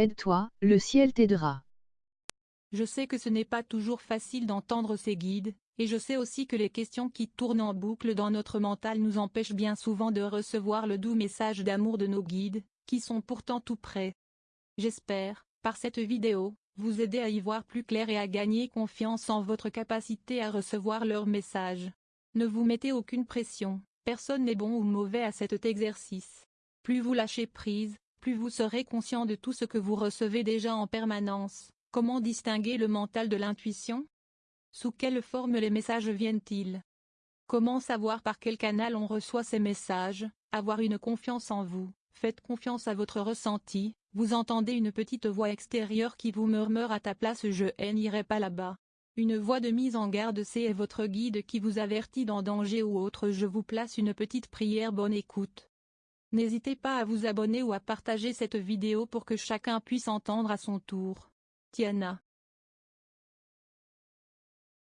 Aide-toi, le ciel t'aidera. Je sais que ce n'est pas toujours facile d'entendre ces guides, et je sais aussi que les questions qui tournent en boucle dans notre mental nous empêchent bien souvent de recevoir le doux message d'amour de nos guides, qui sont pourtant tout près. J'espère, par cette vidéo, vous aider à y voir plus clair et à gagner confiance en votre capacité à recevoir leur message. Ne vous mettez aucune pression, personne n'est bon ou mauvais à cet exercice. Plus vous lâchez prise, plus vous serez conscient de tout ce que vous recevez déjà en permanence. Comment distinguer le mental de l'intuition? Sous quelle forme les messages viennent-ils? Comment savoir par quel canal on reçoit ces messages? Avoir une confiance en vous, faites confiance à votre ressenti, vous entendez une petite voix extérieure qui vous murmure à ta place je n'irai pas là-bas. Une voix de mise en garde c'est votre guide qui vous avertit d'un danger ou autre je vous place une petite prière bonne écoute. N'hésitez pas à vous abonner ou à partager cette vidéo pour que chacun puisse entendre à son tour. Tiana.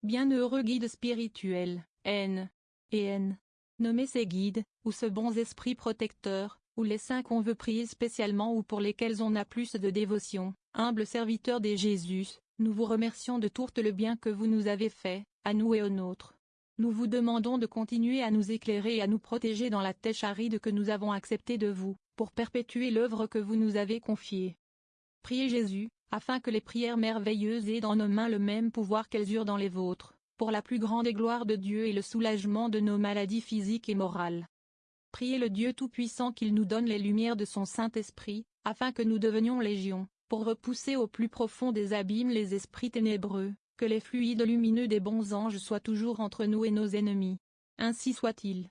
Bienheureux guide spirituel, N. Et N. Nommez ces guides, ou ce bons esprits protecteurs, ou les saints qu'on veut prier spécialement ou pour lesquels on a plus de dévotion, humble serviteur des Jésus, nous vous remercions de tout le bien que vous nous avez fait, à nous et aux nôtres. Nous vous demandons de continuer à nous éclairer et à nous protéger dans la tâche aride que nous avons acceptée de vous, pour perpétuer l'œuvre que vous nous avez confiée. Priez Jésus, afin que les prières merveilleuses aient dans nos mains le même pouvoir qu'elles eurent dans les vôtres, pour la plus grande gloire de Dieu et le soulagement de nos maladies physiques et morales. Priez le Dieu Tout-Puissant qu'il nous donne les lumières de son Saint-Esprit, afin que nous devenions légion, pour repousser au plus profond des abîmes les esprits ténébreux, que les fluides lumineux des bons anges soient toujours entre nous et nos ennemis. Ainsi soit-il.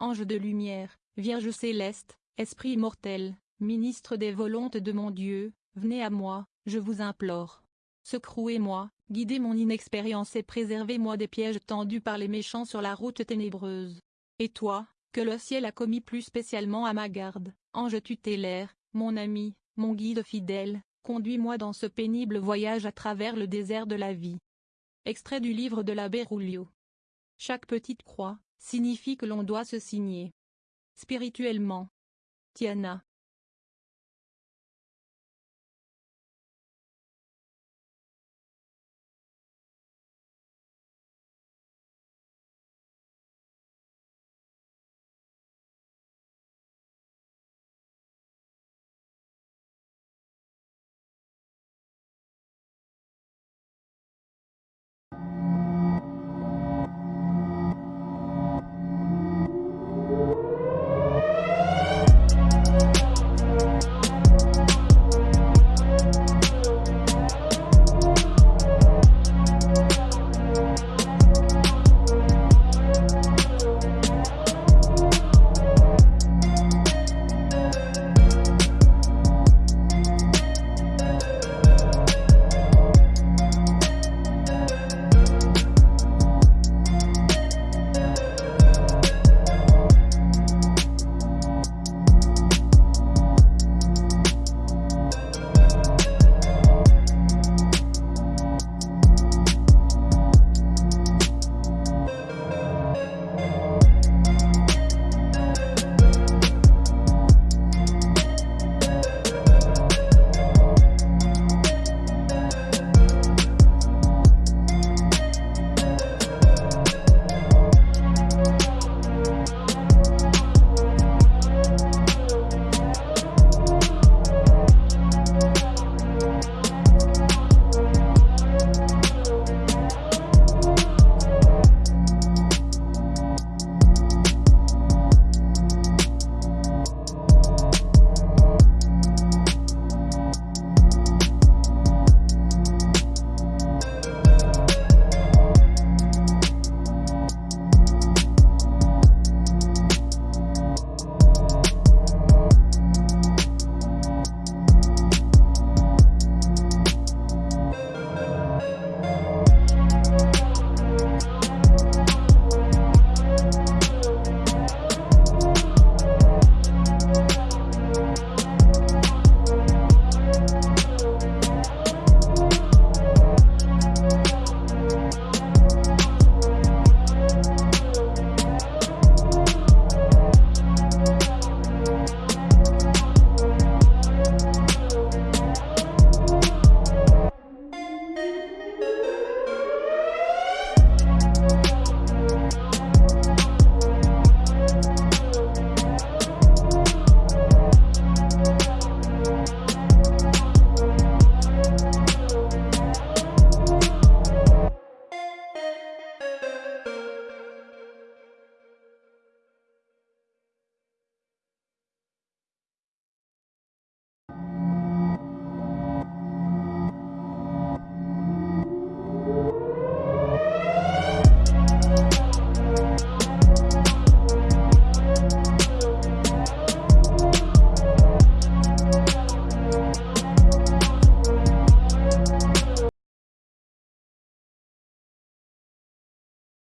Ange de lumière, Vierge céleste, Esprit immortel, ministre des volontés de mon Dieu, venez à moi, je vous implore. Secrouez-moi, guidez mon inexpérience et préservez-moi des pièges tendus par les méchants sur la route ténébreuse. Et toi, que le ciel a commis plus spécialement à ma garde, ange tutélaire, mon ami, mon guide fidèle, conduis-moi dans ce pénible voyage à travers le désert de la vie. Extrait du livre de l'abbé Rulio. Chaque petite croix, signifie que l'on doit se signer. Spirituellement. Tiana.